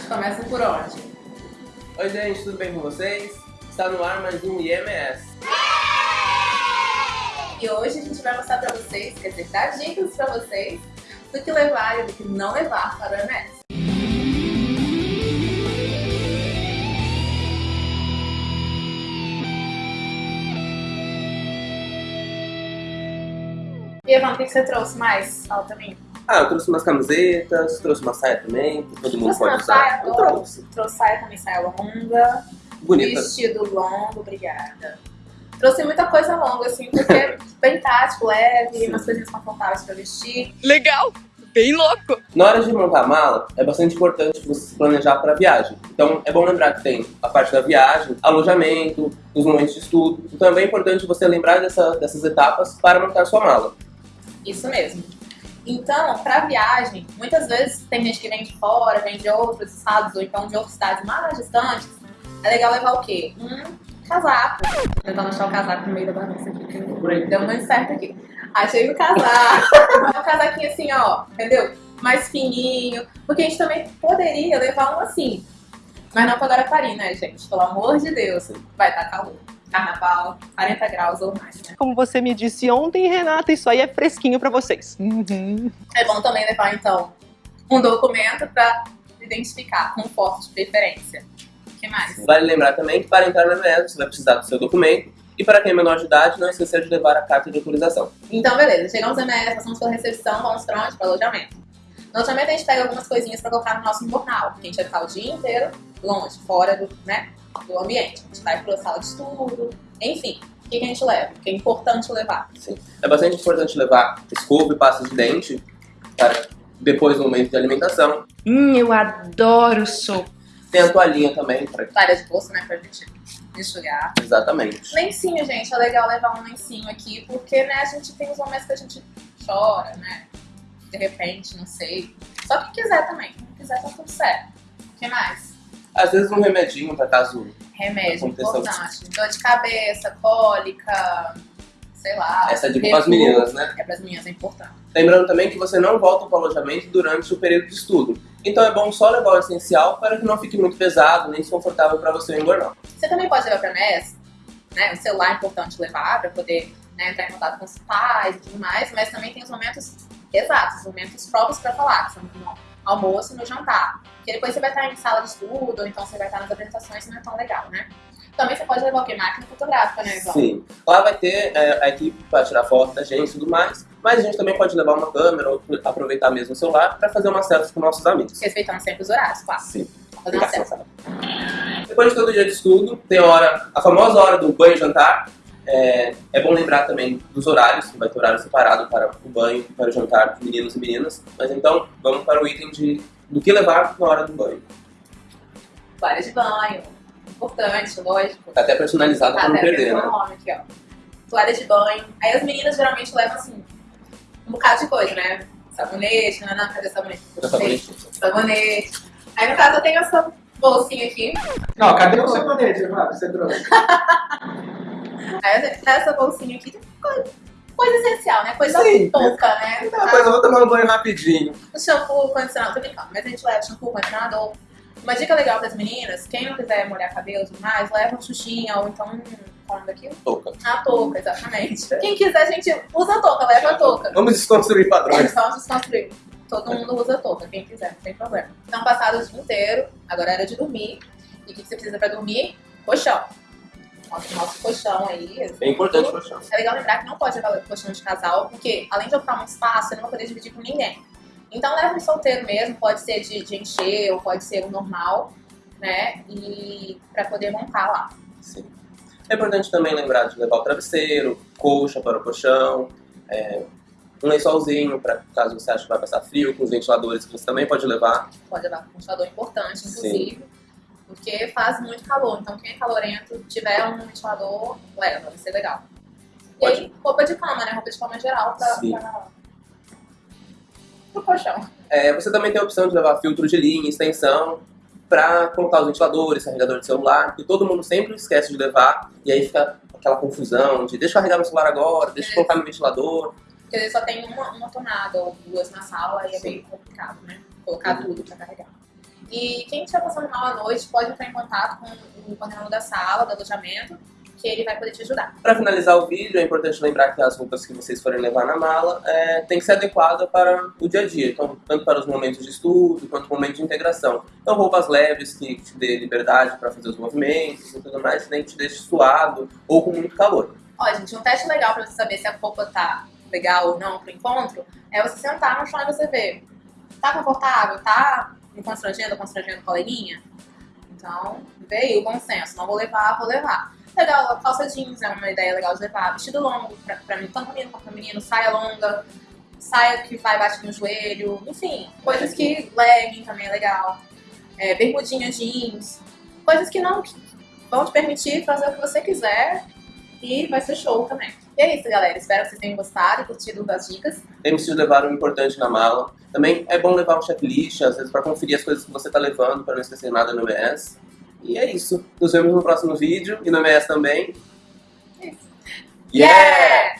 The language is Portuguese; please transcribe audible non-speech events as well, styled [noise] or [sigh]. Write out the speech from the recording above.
gente começa por onde? Oi gente, tudo bem com vocês? Está no ar mais um IMS. E hoje a gente vai mostrar pra vocês, quer dizer, dar dicas pra vocês do que levar e do que não levar para o IMS. E Evan, o que você trouxe mais? Fala também. Ah, eu trouxe umas camisetas, trouxe uma saia também, que todo mundo Trouxe pode uma usar. saia? Eu trouxe. Trouxe saia também, saia longa. Bonita. Vestido longo, obrigada. Trouxe muita coisa longa, assim, porque é [laughs] bem tático, leve, Sim. umas coisinhas confortáveis pra vestir. Legal! Bem louco! Na hora de montar a mala, é bastante importante você se planejar para a viagem. Então, é bom lembrar que tem a parte da viagem, alojamento, os momentos de estudo. Então, é bem importante você lembrar dessa- dessas etapas para montar sua mala. Isso mesmo. Então, pra viagem, muitas vezes tem gente que vem de fora, vem de outros estados, ou então de outras cidades mais distantes. É legal levar o quê? Um casaco. Vou tentar achar o casaco no meio da bagunça aqui, deu muito certo aqui. Achei o casaco. [laughs] um casaquinho assim, ó, entendeu? Mais fininho. Porque a gente também poderia levar um assim. Mas não pra Guarapari, né, gente? Pelo amor de Deus. Vai estar calor. Carnaval, 40 graus ou mais, né? Como você me disse ontem, Renata, isso aí é fresquinho pra vocês. Uhum. É bom também levar, então, um documento para identificar, com foto de preferência. O que mais? Vale lembrar também que para entrar no IMS, você vai precisar do seu documento. E para quem é menor de idade, não esquecer de levar a carta de autorização. Então, beleza. Chegamos no MS, passamos pela recepção, vamos pra onde? Para alojamento. No alojamento a gente pega algumas coisinhas para colocar no nosso jornal, porque a gente vai ficar o dia inteiro longe, fora do, né, do ambiente. A gente vai para a sala de estudo, enfim. O que, que a gente leva? O que é importante levar? Sim. É bastante importante levar escova e pasta de dente para depois do momento de alimentação. Hum, eu adoro sopa. Tem a toalhinha também, para Toalha de bolsa, né, pra gente enxugar. exatamente. Lencinho, gente, é legal levar um lencinho aqui, porque, né, a gente tem os momentos que a gente chora, né? De repente, não sei. Só quem quiser também. Quem não quiser, tá tudo certo. O que mais? Às vezes um remedinho para caso Remédio, Aconteceu. importante. Dor de cabeça, cólica, sei lá. essa é dica para as meninas, né? É pras meninas, é importante. Lembrando também que você não volta para o alojamento durante o período de estudo. Então é bom só levar o essencial para que não fique muito pesado nem desconfortável para você em burnout. Você também pode levar pra MES, né? O celular é importante levar pra poder né, entrar em contato com os pais e tudo mais, mas também tem os momentos exatos, os momentos próprios pra falar, que são almoço e no jantar. Porque depois você vai estar em sala de estudo, ou então você vai estar nas apresentações, não é tão legal, né? Também você pode levar o quê? Máquina fotográfica, né, Ivan? Sim. Lá vai ter é, a equipe para tirar foto da gente e tudo mais. Mas a gente também pode levar uma câmera ou aproveitar mesmo o celular para fazer uma selfie com nossos amigos. Respeitando sempre os horários, claro. Sim. Fazer uma selfie. Depois de todo dia de estudo, tem a hora, a famosa hora do banho e jantar. É, é bom lembrar também dos horários, que vai ter horário separado para o banho para o jantar de meninos e meninas. Mas então, vamos para o item de, do que levar na hora do banho. Toalha de banho. Importante, lógico. Tá até personalizado Tá, para não até perder, né? nome aqui, ó. Toalha de banho. Aí as meninas geralmente levam assim, um bocado de coisa, né? Sabonete, não, não, cadê sabonete? Sabonete. Sabonete. Aí no caso eu tenho essa bolsinha aqui. Não, cadê o sabonete, Fábio? Você trouxe? [laughs] Essa bolsinha aqui coisa, essencial, né? Coisa Sim. pouca, né? Coisa, eu vou tomar um banho rapidinho. O shampoo, condicionador, tô brincando, mas a gente leva shampoo, condicionador. Uma dica legal para as meninas, quem não quiser molhar cabelo e tudo mais, leva um xuxinha ou então. Qual é daquilo? Touca. A touca, exatamente. Quem quiser, a gente usa a touca, leva a touca. Vamos desconstruir padrões. Vamos desconstruir. Todo mundo usa touca, quem quiser, não tem problema. Então, passado o dia inteiro, agora era de dormir. E o que você precisa para dormir? Colchão. Nosso, nosso colchão aí. É importante o chão. É legal lembrar que não pode levar colchão de casal, porque além de ocupar muito espaço, você não vai poder dividir com ninguém. Então leva um solteiro mesmo, pode ser de, de encher ou pode ser o normal, né? E para poder montar lá. Sim. É importante também lembrar de levar o travesseiro, colcha para o colchão, é, um lençolzinho para caso você ache que vai passar frio, com os ventiladores que você também pode levar. Pode levar um ventilador importante, inclusive. Porque faz muito calor. Então quem é calorento, tiver um ventilador, leva, vai ser legal. E Pode. aí, roupa de cama, né? Roupa de cama geral pra, Sim. pra... pro colchão. É, você também tem a opção de levar filtro de linha, extensão, para colocar os ventiladores, carregador de celular, que todo mundo sempre esquece de levar, e aí fica aquela confusão de deixa eu carregar meu celular agora, deixa eu colocar no ventilador. Porque só tem uma, uma tomada ou duas na sala e é Sim. meio complicado, né? Colocar tudo pra carregar. E quem estiver passando mal à noite pode entrar em contato com o coordenador da sala, do alojamento, que ele vai poder te ajudar. Para finalizar o vídeo, é importante lembrar que as roupas que vocês forem levar na mala é, tem que ser adequada para o dia a dia, então, tanto para os momentos de estudo quanto o momento de integração. Então, roupas leves que te dê liberdade para fazer os movimentos e tudo mais, nem te deixe suado ou com muito calor. Ó, gente, um teste legal para você saber se a roupa tá legal ou não pro encontro é você sentar no chão e você ver. Tá confortável? Tá me constrangendo, constrangendo o coleguinha? Então, veio o bom senso. Não vou levar, vou levar. Legal, calça jeans é uma ideia legal de levar. Vestido longo, pra, pra mim, tanto menino quanto menino, saia longa, saia que vai bater no joelho, enfim, coisas que legging também é legal. É, bermudinha jeans, coisas que não vão te permitir fazer o que você quiser e vai ser show também. E é isso, galera. Espero que vocês tenham gostado e curtido das dicas. Lembre-se de levar o importante na mala. Também é bom levar um checklist, às vezes, para conferir as coisas que você está levando, para não esquecer nada no MES. E é isso. Nos vemos no próximo vídeo e no MES também. Isso. yeah!